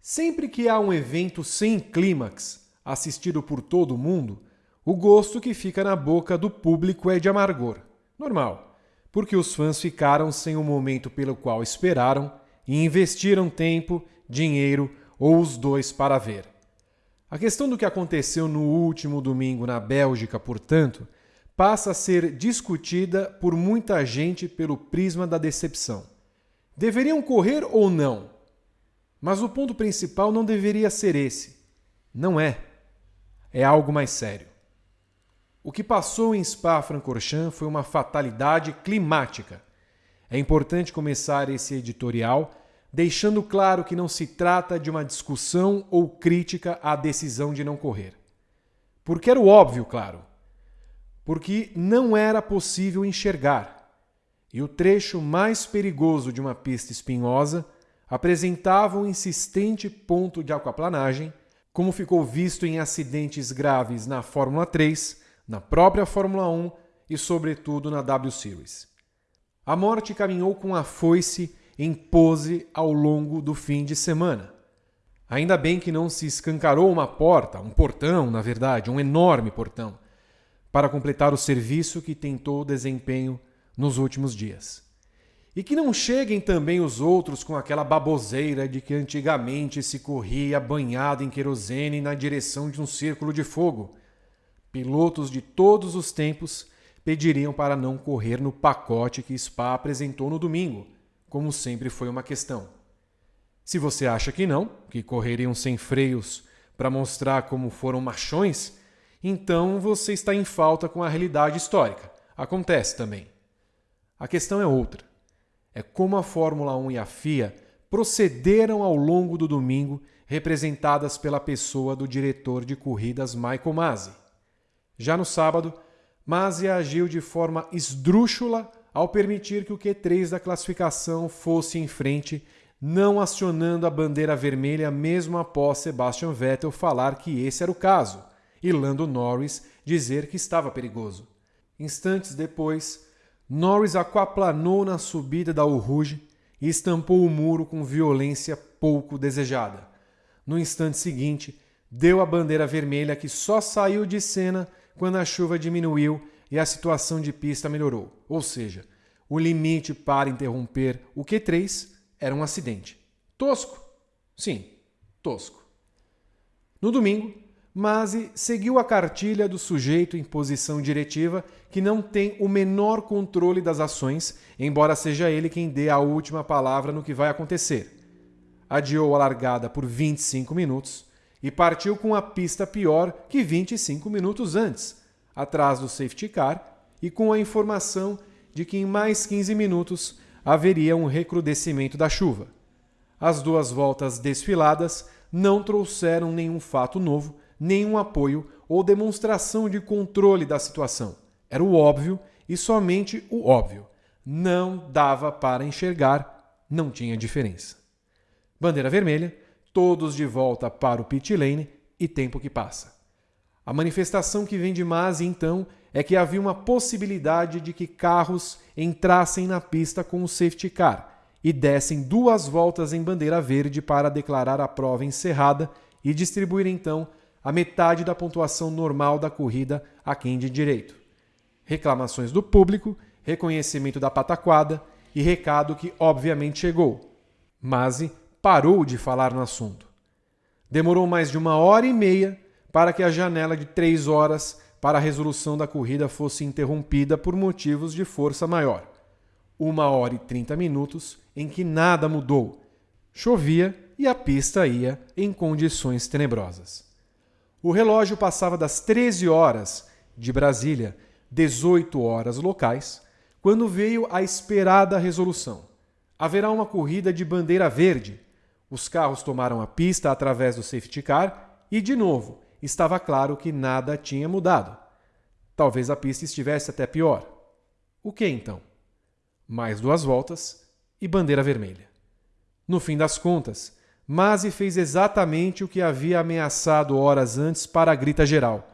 Sempre que há um evento sem clímax, assistido por todo mundo, o gosto que fica na boca do público é de amargor. Normal, porque os fãs ficaram sem o momento pelo qual esperaram e investiram tempo, dinheiro ou os dois para ver. A questão do que aconteceu no último domingo na Bélgica, portanto, passa a ser discutida por muita gente pelo prisma da decepção. Deveriam correr ou não? Mas o ponto principal não deveria ser esse. Não é. É algo mais sério. O que passou em Spa-Francorchamps foi uma fatalidade climática. É importante começar esse editorial deixando claro que não se trata de uma discussão ou crítica à decisão de não correr. Porque era o óbvio, claro. Porque não era possível enxergar. E o trecho mais perigoso de uma pista espinhosa apresentava um insistente ponto de aquaplanagem, como ficou visto em acidentes graves na Fórmula 3, na própria Fórmula 1 e, sobretudo, na W Series. A morte caminhou com a foice em pose ao longo do fim de semana. Ainda bem que não se escancarou uma porta, um portão, na verdade, um enorme portão, para completar o serviço que tentou desempenho nos últimos dias. E que não cheguem também os outros com aquela baboseira de que antigamente se corria banhado em querosene na direção de um círculo de fogo. Pilotos de todos os tempos pediriam para não correr no pacote que Spa apresentou no domingo, como sempre foi uma questão. Se você acha que não, que correriam sem freios para mostrar como foram machões, então você está em falta com a realidade histórica. Acontece também. A questão é outra é como a Fórmula 1 e a FIA procederam ao longo do domingo, representadas pela pessoa do diretor de corridas Michael Masi. Já no sábado, Masi agiu de forma esdrúxula ao permitir que o Q3 da classificação fosse em frente, não acionando a bandeira vermelha mesmo após Sebastian Vettel falar que esse era o caso e Lando Norris dizer que estava perigoso. Instantes depois, Norris aquaplanou na subida da Rouge e estampou o muro com violência pouco desejada. No instante seguinte, deu a bandeira vermelha que só saiu de cena quando a chuva diminuiu e a situação de pista melhorou. Ou seja, o limite para interromper o Q3 era um acidente. Tosco? Sim, tosco. No domingo, Masi seguiu a cartilha do sujeito em posição diretiva que não tem o menor controle das ações, embora seja ele quem dê a última palavra no que vai acontecer. Adiou a largada por 25 minutos e partiu com a pista pior que 25 minutos antes, atrás do safety car e com a informação de que em mais 15 minutos haveria um recrudescimento da chuva. As duas voltas desfiladas não trouxeram nenhum fato novo nenhum apoio ou demonstração de controle da situação. Era o óbvio e somente o óbvio. Não dava para enxergar, não tinha diferença. Bandeira vermelha, todos de volta para o pit lane e tempo que passa. A manifestação que vem de Masi então é que havia uma possibilidade de que carros entrassem na pista com o safety car e dessem duas voltas em bandeira verde para declarar a prova encerrada e distribuir então a metade da pontuação normal da corrida a quem de direito. Reclamações do público, reconhecimento da pataquada e recado que obviamente chegou. Masi parou de falar no assunto. Demorou mais de uma hora e meia para que a janela de três horas para a resolução da corrida fosse interrompida por motivos de força maior. Uma hora e trinta minutos em que nada mudou. Chovia e a pista ia em condições tenebrosas. O relógio passava das 13 horas de Brasília, 18 horas locais, quando veio a esperada resolução. Haverá uma corrida de bandeira verde. Os carros tomaram a pista através do safety car e, de novo, estava claro que nada tinha mudado. Talvez a pista estivesse até pior. O que então? Mais duas voltas e bandeira vermelha. No fim das contas, Masi fez exatamente o que havia ameaçado horas antes para a grita geral.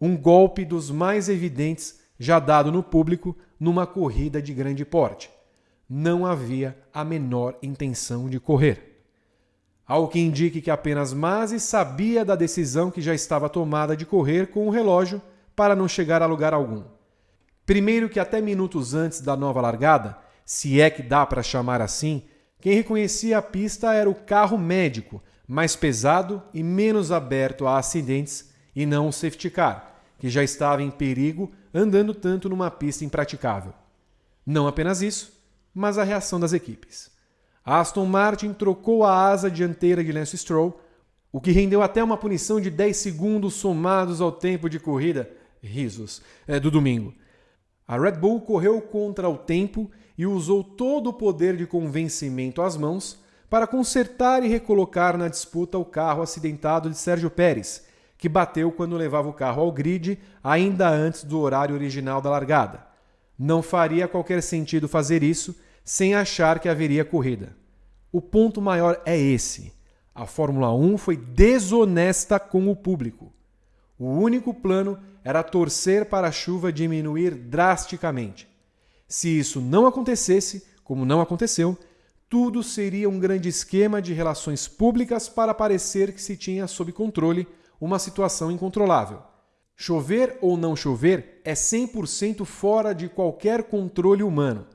Um golpe dos mais evidentes já dado no público numa corrida de grande porte. Não havia a menor intenção de correr. ao que indique que apenas Masi sabia da decisão que já estava tomada de correr com o relógio para não chegar a lugar algum. Primeiro que até minutos antes da nova largada, se é que dá para chamar assim, quem reconhecia a pista era o carro médico, mais pesado e menos aberto a acidentes, e não o safety car, que já estava em perigo andando tanto numa pista impraticável. Não apenas isso, mas a reação das equipes. A Aston Martin trocou a asa dianteira de Lance Stroll, o que rendeu até uma punição de 10 segundos somados ao tempo de corrida, risos, é, do domingo. A Red Bull correu contra o tempo e usou todo o poder de convencimento às mãos para consertar e recolocar na disputa o carro acidentado de Sérgio Pérez, que bateu quando levava o carro ao grid ainda antes do horário original da largada. Não faria qualquer sentido fazer isso sem achar que haveria corrida. O ponto maior é esse: a Fórmula 1 foi desonesta com o público. O único plano era torcer para a chuva diminuir drasticamente. Se isso não acontecesse, como não aconteceu, tudo seria um grande esquema de relações públicas para parecer que se tinha sob controle uma situação incontrolável. Chover ou não chover é 100% fora de qualquer controle humano.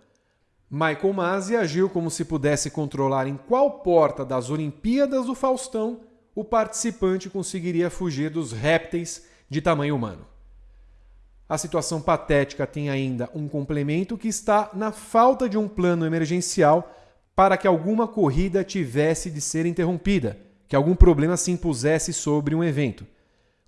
Michael Masi agiu como se pudesse controlar em qual porta das Olimpíadas do Faustão o participante conseguiria fugir dos répteis de tamanho humano. A situação patética tem ainda um complemento que está na falta de um plano emergencial para que alguma corrida tivesse de ser interrompida, que algum problema se impusesse sobre um evento.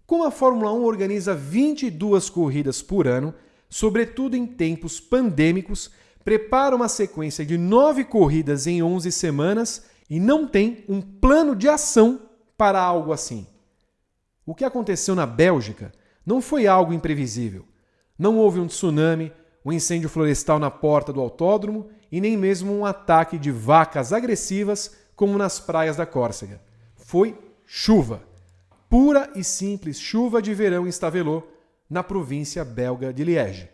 Como a Fórmula 1 organiza 22 corridas por ano, sobretudo em tempos pandêmicos, prepara uma sequência de nove corridas em 11 semanas e não tem um plano de ação para algo assim. O que aconteceu na Bélgica não foi algo imprevisível. Não houve um tsunami, um incêndio florestal na porta do autódromo e nem mesmo um ataque de vacas agressivas como nas praias da Córcega. Foi chuva. Pura e simples chuva de verão em Stavelot, na província belga de Liège.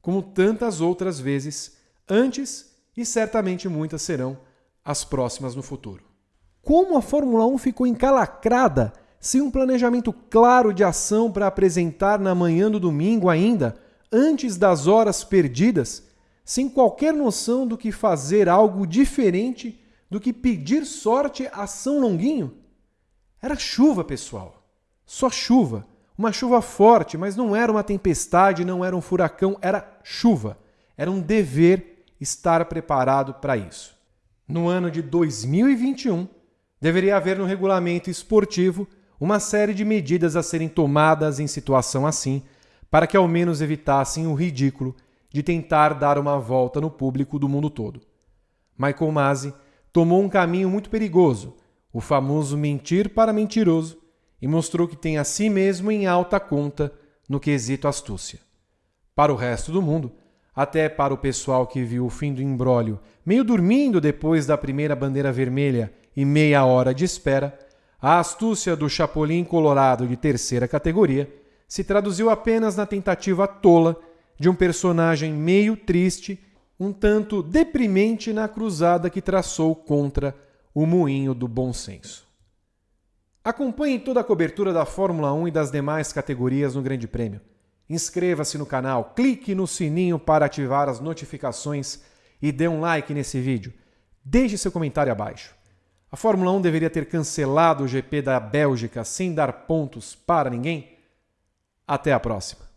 Como tantas outras vezes antes e certamente muitas serão as próximas no futuro. Como a Fórmula 1 ficou encalacrada sem um planejamento claro de ação para apresentar na manhã do domingo ainda, antes das horas perdidas, sem qualquer noção do que fazer algo diferente do que pedir sorte a São Longuinho? Era chuva, pessoal. Só chuva. Uma chuva forte, mas não era uma tempestade, não era um furacão, era chuva. Era um dever estar preparado para isso. No ano de 2021, deveria haver no regulamento esportivo uma série de medidas a serem tomadas em situação assim, para que ao menos evitassem o ridículo de tentar dar uma volta no público do mundo todo. Michael Masi tomou um caminho muito perigoso, o famoso mentir para mentiroso, e mostrou que tem a si mesmo em alta conta no quesito astúcia. Para o resto do mundo, até para o pessoal que viu o fim do embrólio meio dormindo depois da primeira bandeira vermelha e meia hora de espera, a astúcia do Chapolin Colorado de terceira categoria se traduziu apenas na tentativa tola de um personagem meio triste, um tanto deprimente na cruzada que traçou contra o moinho do bom senso. Acompanhe toda a cobertura da Fórmula 1 e das demais categorias no Grande Prêmio. Inscreva-se no canal, clique no sininho para ativar as notificações e dê um like nesse vídeo. Deixe seu comentário abaixo. A Fórmula 1 deveria ter cancelado o GP da Bélgica sem dar pontos para ninguém? Até a próxima.